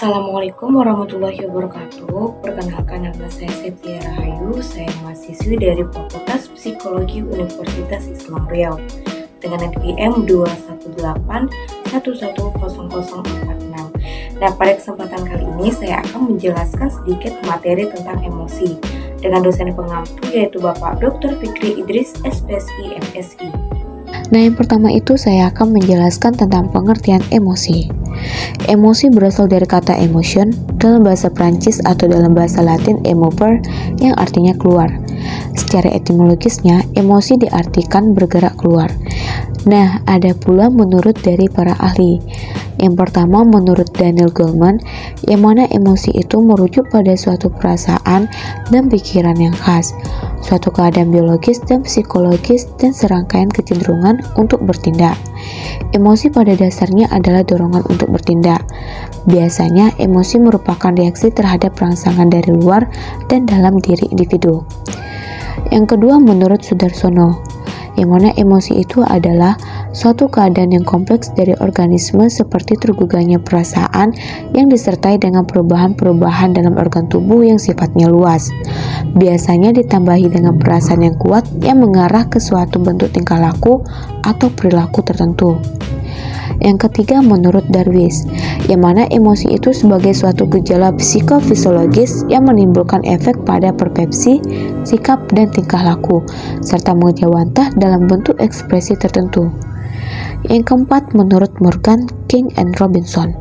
Assalamualaikum warahmatullahi wabarakatuh. Perkenalkan nama saya Septia Rahayu. Saya mahasiswi dari Fakultas Psikologi Universitas Islam Riau dengan NPM 218110046. Nah, pada kesempatan kali ini saya akan menjelaskan sedikit materi tentang emosi dengan dosen pengampu yaitu Bapak Dr. Fikri Idris, SPSI, MSI. Nah, yang pertama itu saya akan menjelaskan tentang pengertian emosi. Emosi berasal dari kata emotion dalam bahasa Prancis atau dalam bahasa Latin emover yang artinya keluar. Secara etimologisnya, emosi diartikan bergerak keluar. Nah, ada pula menurut dari para ahli. Yang pertama menurut Daniel Goleman, yang mana emosi itu merujuk pada suatu perasaan dan pikiran yang khas, suatu keadaan biologis dan psikologis dan serangkaian kecenderungan untuk bertindak. Emosi pada dasarnya adalah dorongan untuk bertindak. Biasanya, emosi merupakan reaksi terhadap rangsangan dari luar dan dalam diri individu. Yang kedua, menurut Sudarsono, yang mana emosi itu adalah suatu keadaan yang kompleks dari organisme seperti tergugahnya perasaan yang disertai dengan perubahan-perubahan dalam organ tubuh yang sifatnya luas. Biasanya ditambahi dengan perasaan yang kuat yang mengarah ke suatu bentuk tingkah laku atau perilaku tertentu. Yang ketiga menurut Darwis, yang mana emosi itu sebagai suatu gejala psikofisiologis yang menimbulkan efek pada persepsi, sikap, dan tingkah laku, serta mengejawantah dalam bentuk ekspresi tertentu. Yang keempat, menurut Morgan, King, and Robinson,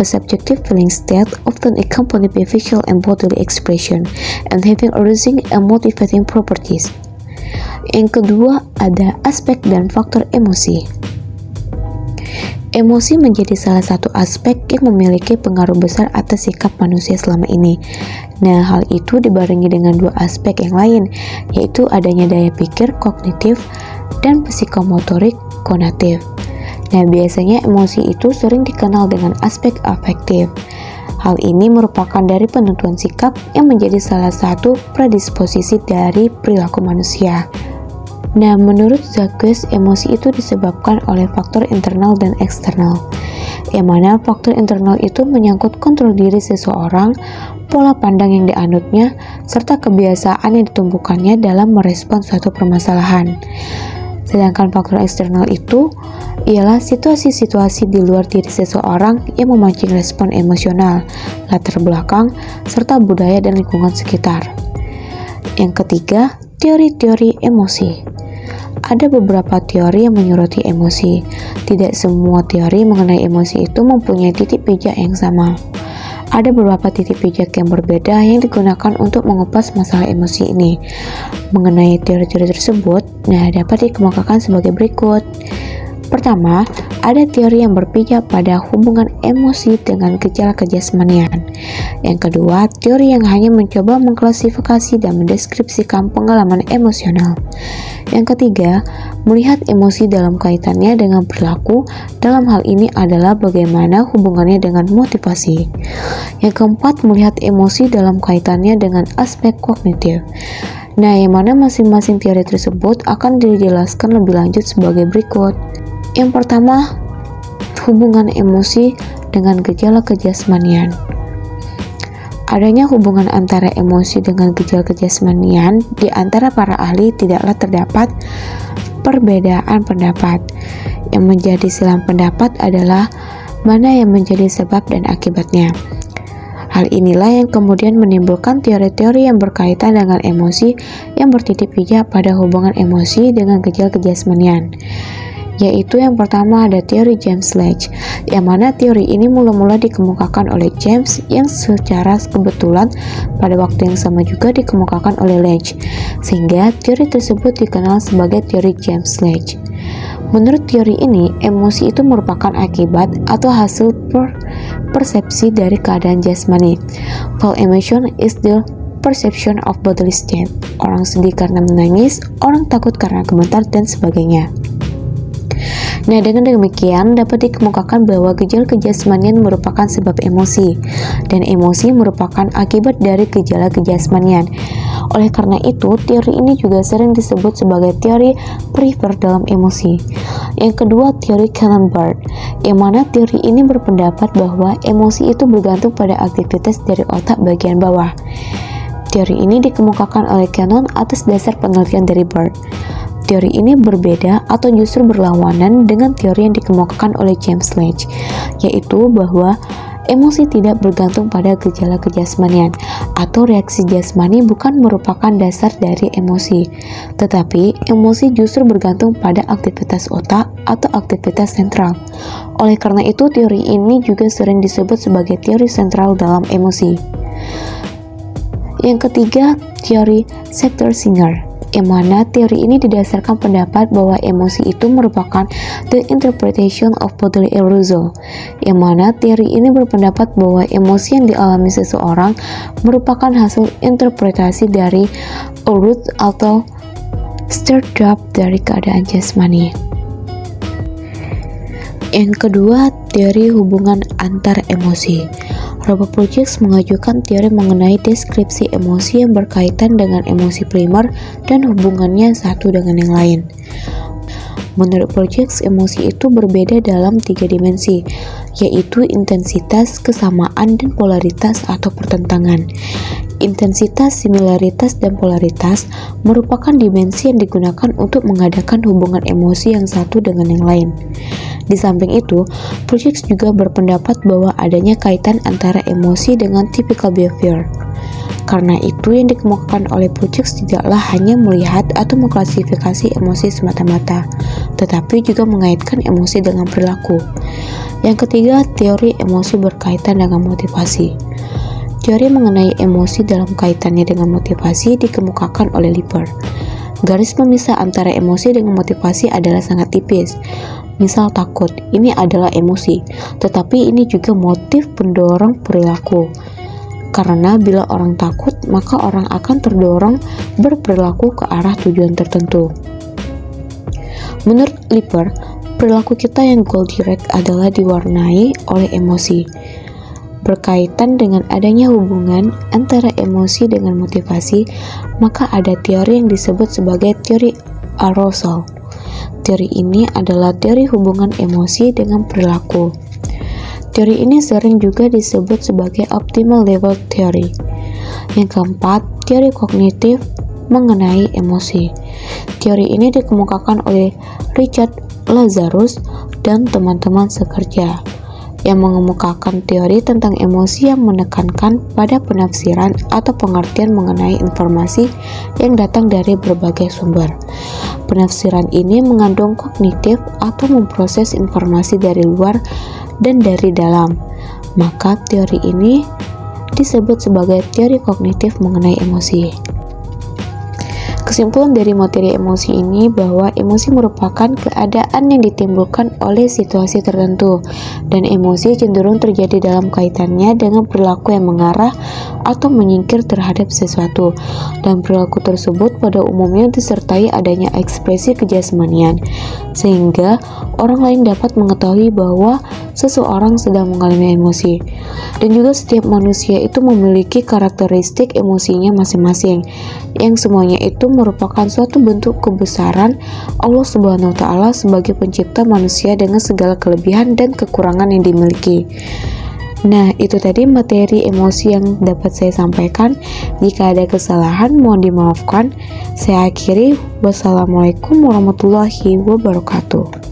a subjective feeling state often accompanied by visual and bodily expression and having arousing and motivating properties. Yang kedua, ada aspek dan faktor emosi. Emosi menjadi salah satu aspek yang memiliki pengaruh besar atas sikap manusia selama ini. Nah, hal itu dibarengi dengan dua aspek yang lain, yaitu adanya daya pikir kognitif dan psikomotorik konatif. Nah, biasanya emosi itu sering dikenal dengan aspek afektif. Hal ini merupakan dari penentuan sikap yang menjadi salah satu predisposisi dari perilaku manusia. Nah, menurut Jacques, emosi itu disebabkan oleh faktor internal dan eksternal. Yang mana faktor internal itu menyangkut kontrol diri seseorang, pola pandang yang dianutnya, serta kebiasaan yang ditumbuhkannya dalam merespon suatu permasalahan. Sedangkan faktor eksternal itu ialah situasi-situasi di luar diri seseorang yang memancing respon emosional, latar belakang, serta budaya dan lingkungan sekitar. Yang ketiga, teori-teori emosi. Ada beberapa teori yang menyoroti emosi. Tidak semua teori mengenai emosi itu mempunyai titik pijak yang sama. Ada beberapa titik pijak yang berbeda yang digunakan untuk mengupas masalah emosi ini. Mengenai teori-teori tersebut, nah dapat dikemukakan sebagai berikut. Pertama, ada teori yang berpijak pada hubungan emosi dengan gejala kejasmanian. Yang kedua, teori yang hanya mencoba mengklasifikasi dan mendeskripsikan pengalaman emosional. Yang ketiga, melihat emosi dalam kaitannya dengan perilaku. Dalam hal ini adalah bagaimana hubungannya dengan motivasi. Yang keempat, melihat emosi dalam kaitannya dengan aspek kognitif. Nah, yang mana masing-masing teori tersebut akan dijelaskan lebih lanjut sebagai berikut. Yang pertama, hubungan emosi dengan gejala kejasmanian. Adanya hubungan antara emosi dengan gejala kejasmanian di antara para ahli tidaklah terdapat perbedaan pendapat. Yang menjadi silang pendapat adalah mana yang menjadi sebab dan akibatnya. Hal inilah yang kemudian menimbulkan teori-teori yang berkaitan dengan emosi yang bertitik pijak pada hubungan emosi dengan gejala kejasmanian yaitu yang pertama ada teori James Sledge, yang mana teori ini mula-mula dikemukakan oleh James yang secara kebetulan pada waktu yang sama juga dikemukakan oleh Sledge, sehingga teori tersebut dikenal sebagai teori James Sledge. Menurut teori ini, emosi itu merupakan akibat atau hasil per persepsi dari keadaan jasmani. While emotion is the perception of bodily state. Orang sedih karena menangis, orang takut karena gemetar, dan sebagainya. Nah, dengan demikian dapat dikemukakan bahwa gejala kejasmanian merupakan sebab emosi dan emosi merupakan akibat dari gejala kejasmanian. Oleh karena itu, teori ini juga sering disebut sebagai teori prefer dalam emosi. Yang kedua, teori Cannon-Bard, yang mana teori ini berpendapat bahwa emosi itu bergantung pada aktivitas dari otak bagian bawah. Teori ini dikemukakan oleh Cannon atas dasar penelitian dari Bard. Teori ini berbeda atau justru berlawanan dengan teori yang dikemukakan oleh James Sledge, yaitu bahwa Emosi tidak bergantung pada gejala kejasmanian atau reaksi jasmani bukan merupakan dasar dari emosi, tetapi emosi justru bergantung pada aktivitas otak atau aktivitas sentral. Oleh karena itu, teori ini juga sering disebut sebagai teori sentral dalam emosi. Yang ketiga, teori Sector Singer yang mana teori ini didasarkan pendapat bahwa emosi itu merupakan the interpretation of bodily arousal, yang mana teori ini berpendapat bahwa emosi yang dialami seseorang merupakan hasil interpretasi dari urut atau stir up dari keadaan jasmani. Yang kedua, teori hubungan antar emosi. Robert Projects mengajukan teori mengenai deskripsi emosi yang berkaitan dengan emosi primer dan hubungannya satu dengan yang lain. Menurut Projects, emosi itu berbeda dalam tiga dimensi, yaitu intensitas, kesamaan, dan polaritas atau pertentangan. Intensitas, similaritas, dan polaritas merupakan dimensi yang digunakan untuk mengadakan hubungan emosi yang satu dengan yang lain. Di samping itu, Projects juga berpendapat bahwa adanya kaitan antara emosi dengan typical behavior. Karena itu, yang dikemukakan oleh Projects tidaklah hanya melihat atau mengklasifikasi emosi semata-mata, tetapi juga mengaitkan emosi dengan perilaku. Yang ketiga, teori emosi berkaitan dengan motivasi. Teori mengenai emosi dalam kaitannya dengan motivasi dikemukakan oleh Lipper. Garis pemisah antara emosi dengan motivasi adalah sangat tipis. Misal takut, ini adalah emosi, tetapi ini juga motif pendorong perilaku. Karena bila orang takut, maka orang akan terdorong berperilaku ke arah tujuan tertentu. Menurut Lipper, perilaku kita yang goal direct adalah diwarnai oleh emosi berkaitan dengan adanya hubungan antara emosi dengan motivasi, maka ada teori yang disebut sebagai teori arousal. Teori ini adalah teori hubungan emosi dengan perilaku. Teori ini sering juga disebut sebagai optimal level theory. Yang keempat, teori kognitif mengenai emosi. Teori ini dikemukakan oleh Richard Lazarus dan teman-teman sekerja yang mengemukakan teori tentang emosi yang menekankan pada penafsiran atau pengertian mengenai informasi yang datang dari berbagai sumber. Penafsiran ini mengandung kognitif atau memproses informasi dari luar dan dari dalam. Maka teori ini disebut sebagai teori kognitif mengenai emosi. Kesimpulan dari materi emosi ini bahwa emosi merupakan keadaan yang ditimbulkan oleh situasi tertentu dan emosi cenderung terjadi dalam kaitannya dengan perilaku yang mengarah atau menyingkir terhadap sesuatu dan perilaku tersebut pada umumnya disertai adanya ekspresi kejasmanian sehingga orang lain dapat mengetahui bahwa seseorang sedang mengalami emosi dan juga setiap manusia itu memiliki karakteristik emosinya masing-masing yang semuanya itu merupakan suatu bentuk kebesaran Allah Subhanahu wa taala sebagai pencipta manusia dengan segala kelebihan dan kekurangan yang dimiliki. Nah, itu tadi materi emosi yang dapat saya sampaikan. Jika ada kesalahan, mohon dimaafkan. Saya akhiri. Wassalamualaikum warahmatullahi wabarakatuh.